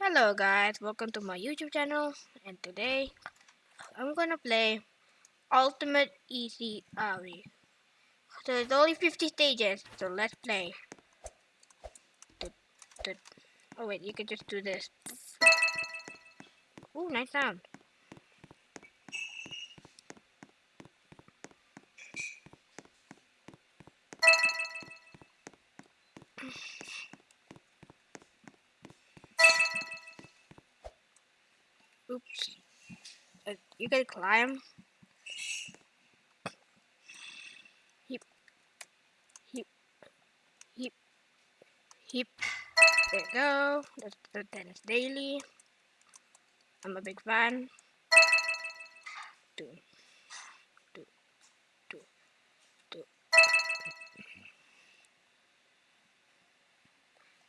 Hello guys, welcome to my YouTube channel and today I'm gonna play Ultimate Easy Obby. So it's only 50 stages, so let's play. Oh wait, you can just do this. Ooh, nice sound. Oops. Uh, you can climb. Hip. Hip. Hip. Hip. There you go. That's the Dennis Daily. I'm a big fan. Do.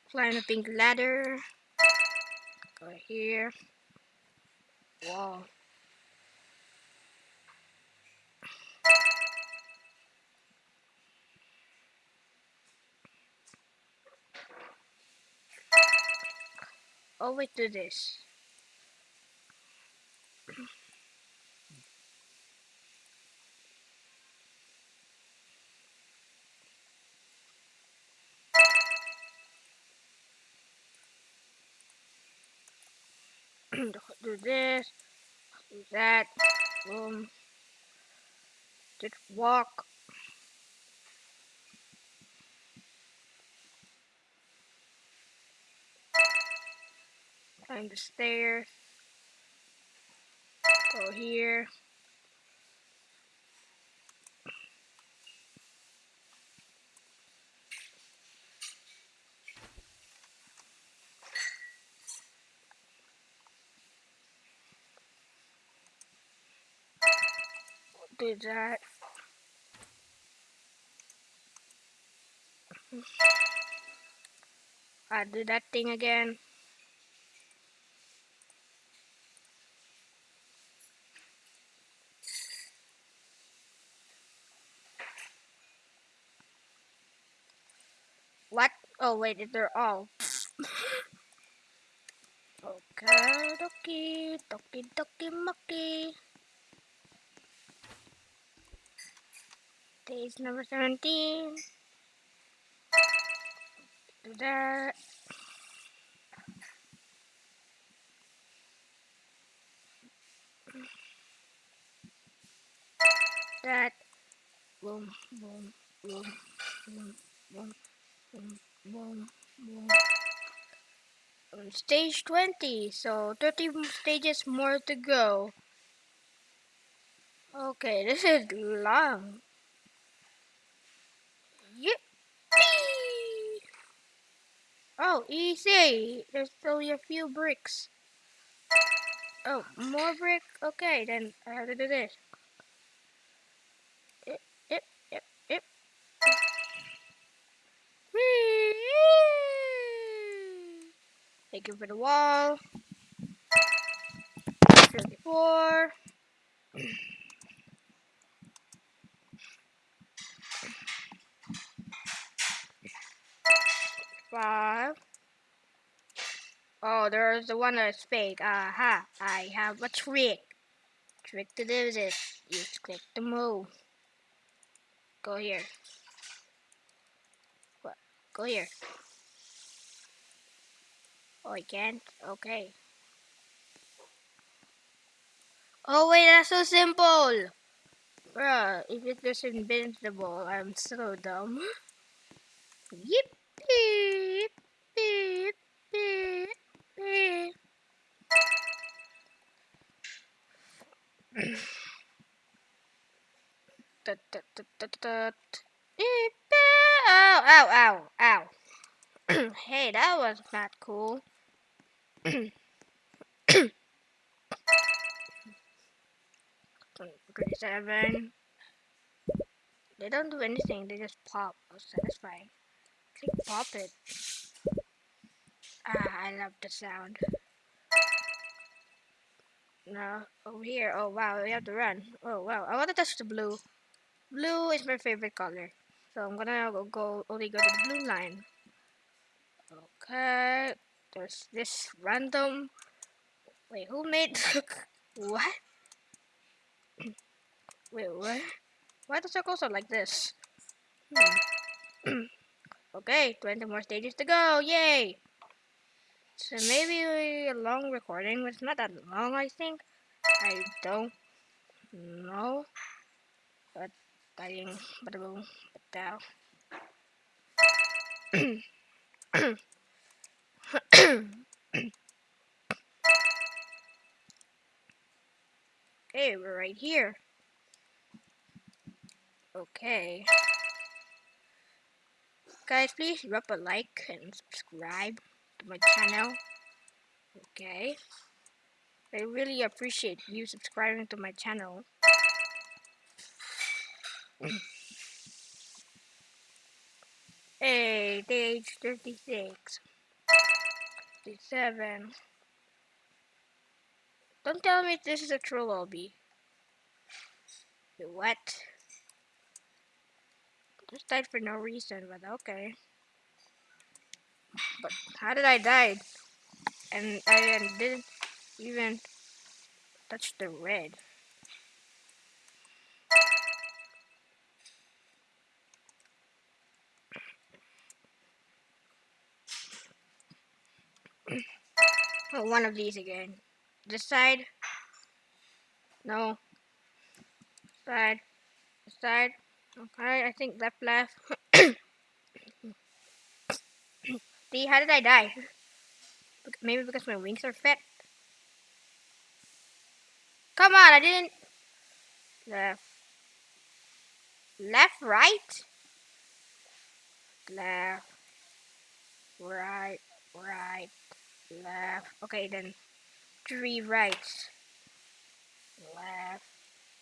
Climb a pink ladder. Go here. Wow. Always do this. Do this, do that, just walk. Climb the stairs, go here. Do that. I do that thing again. What? Oh wait, they're all. okay, dokie, dokie, dokie, mucky. Page number 17. Do that. That. Boom, boom, boom, boom, boom, boom, boom, boom. On stage 20, so 30 stages more to go. Okay, this is long. Oh, easy. There's only a few bricks. Oh, more brick? Okay, then I have to do this. Yep, yep, yep, yep. Thank you for the wall. 34. Five. Oh, there's the one that's fake. Aha, I have a trick. Trick to do this. You just click the move. Go here. What? Go here. Oh, I can't? Okay. Oh, wait, that's so simple. Bruh, if it was invincible, I'm so dumb. Yep Ow, ow, ow, ow. hey, that was not cool. Twenty-seven. They don't do anything. They just pop. Oh, satisfying. Click pop it. Ah, I love the sound. Now, over here. Oh, wow, we have to run. Oh, wow. I want to touch the blue. Blue is my favorite color. So I'm gonna go, go only go to the blue line. Okay, there's this random. Wait, who made what? Wait, what? Why the circles are like this? Hmm. Okay, 20 more stages to go. Yay! So maybe a long recording, but it's not that long, I think. I don't know. But but boom, but down. okay, we're right here. Okay. Guys, please drop a like and subscribe to my channel. Okay. I really appreciate you subscribing to my channel. hey, age 36. 57. Don't tell me this is a troll lobby. What? Just died for no reason, but okay. But how did I die? And I didn't even touch the red. oh, one of these again. This side. No. Side. Side. Okay, I think left, left. See, how did I die? Maybe because my wings are fat. Come on, I didn't. Left. Left, right? Left. Right, right, left. Okay, then three rights. Left,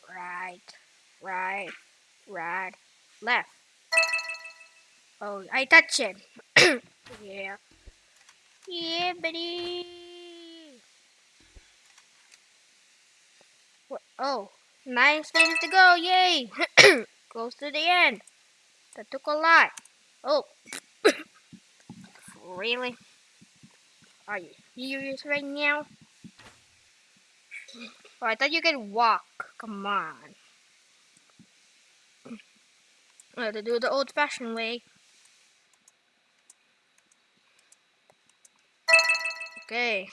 right, right, right, left. Oh, I touch it. yeah. Yeah, buddy. What? Oh, nine stages to go. Yay. Close to the end. That took a lot. Oh. really? Are you serious right now? Oh, I thought you could walk. Come on. Have to do the old-fashioned way. Okay.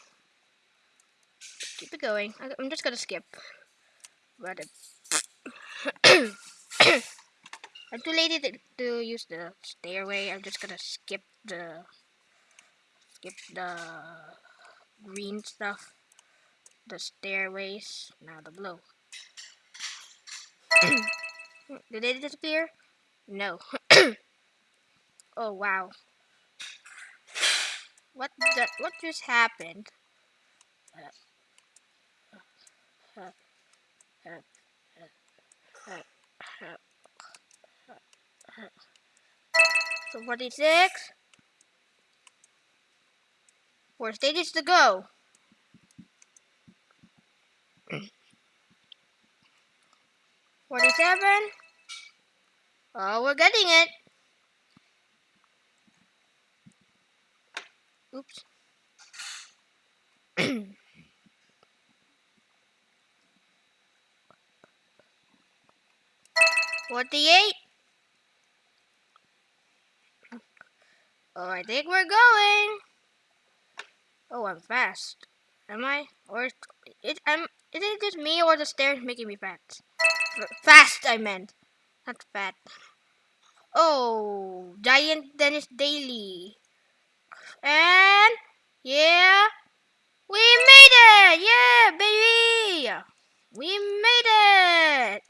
Keep it going. I'm just gonna skip. I'm too lazy to, to use the stairway. I'm just gonna skip the skip the green stuff. The stairways. Now the blue. Did they disappear? No. oh wow. What the, what just happened? So 46. Four stages to go. Forty-seven. Oh, we're getting it. Oops. Forty-eight. Oh, I think we're going. Oh, I'm fast. Am I? Or it? I'm. Is it just me or the stairs making me fast? Fast, I meant, not fat. Oh, Giant Dennis Daily. And yeah, we made it! Yeah, baby! We made it!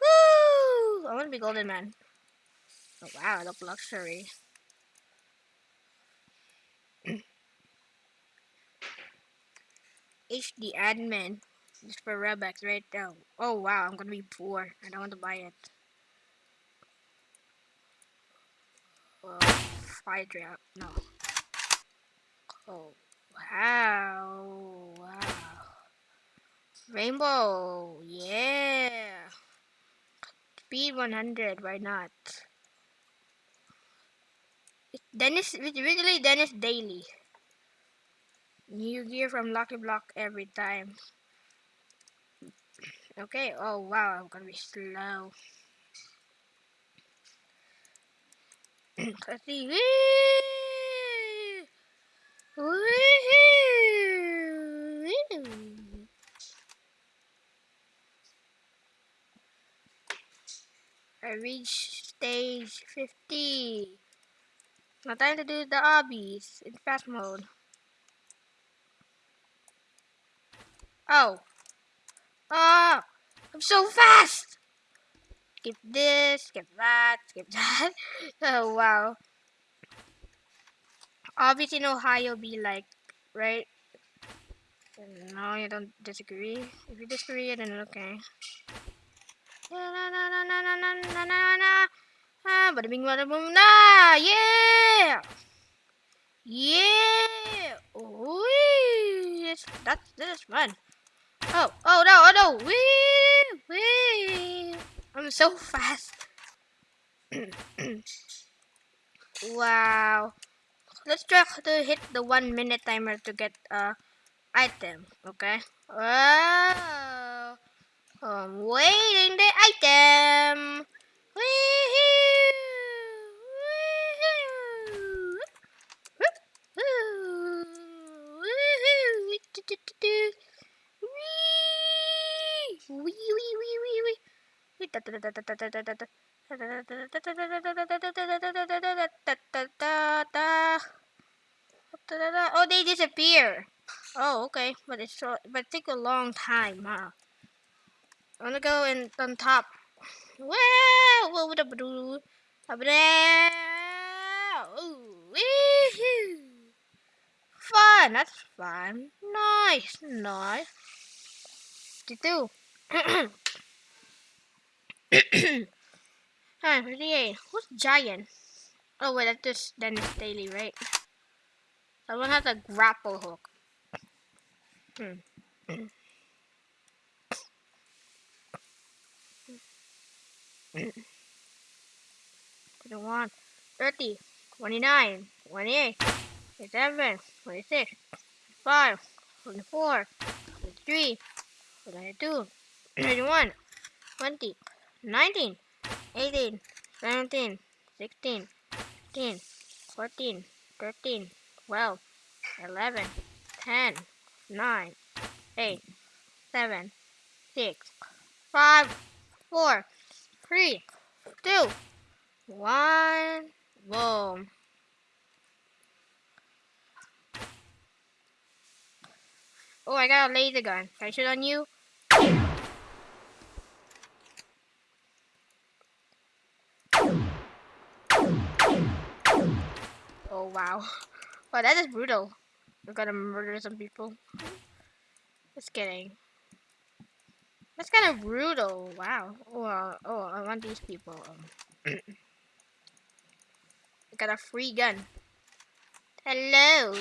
Woo! I want to be golden man. Oh wow, I look luxury. HD admin. Just for Robux right now. Oh wow, I'm gonna be poor. I don't want to buy it. Oh, fire trap. No. Oh, wow. Wow. Rainbow. Yeah. Speed 100. Why not? Dennis, originally Dennis Daily. New gear from Lucky Block every time. Okay, oh wow, I'm gonna be slow. Let's see. I reached stage 50. Now time to do the obbies in fast mode. Oh. Oh, I'm so fast skip this, skip that, skip that. oh, wow. Obviously, in Ohio, be like, right? No, you don't disagree. If you disagree, then okay. Bada bing, bada boom, nah! Yeah! Yeah! Oh, That's, that's, that's fun. Oh, oh no, oh no! Wee! Wee! I'm so fast. wow. Let's try to hit the one minute timer to get a item, okay? Oh, I'm waiting the item. Woohoo! Woohoo! Woohoo! Wee wee wee wee wee. Oh, they disappear. Oh, okay, but it's short, but it take a long time, huh? I'm gonna go in on top. Wow! What would I do? Up there! Ooh, Fun! That's fun. Nice, nice. 52. Hi, 58. Who's giant? Oh wait, that's just Dennis Daily, right? Someone has a grapple hook. Hmm. Twenty-one, thirty, twenty-nine, twenty-eight, twenty-seven, twenty-six, twenty-five, twenty-four, twenty-three, twenty-two, twenty-one, twenty, 19, 18, 17, 16, 15, 14, 13, 12, 11, 10, 9, 8, 7, 6, 5, 4, 3, 2, 1, boom. Oh, I got a laser gun. Can I shoot on you? Wow. Wow, that is brutal. We're gonna murder some people. Just kidding. That's kind of brutal. Wow. Oh, uh, oh, I want these people. Um, I got a free gun. Hello.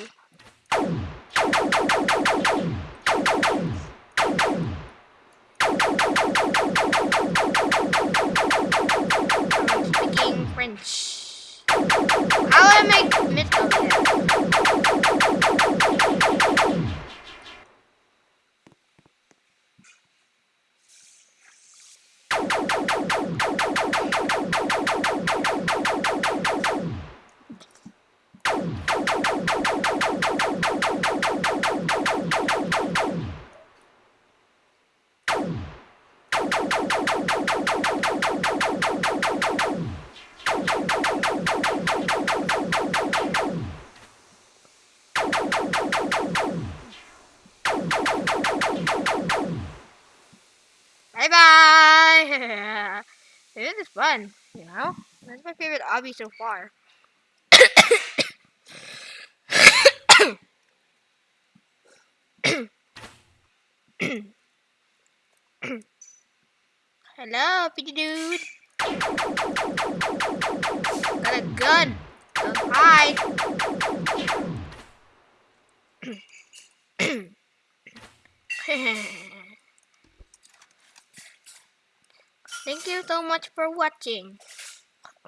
Speaking French. Oh, I want to make mid fun, you know. That's my favorite obby so far. Hello, pretty dude. Got a gun. Don't hide. Thank you so much for watching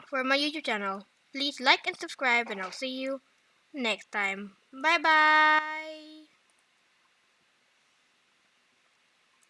for my YouTube channel. Please like and subscribe, and I'll see you next time. Bye bye.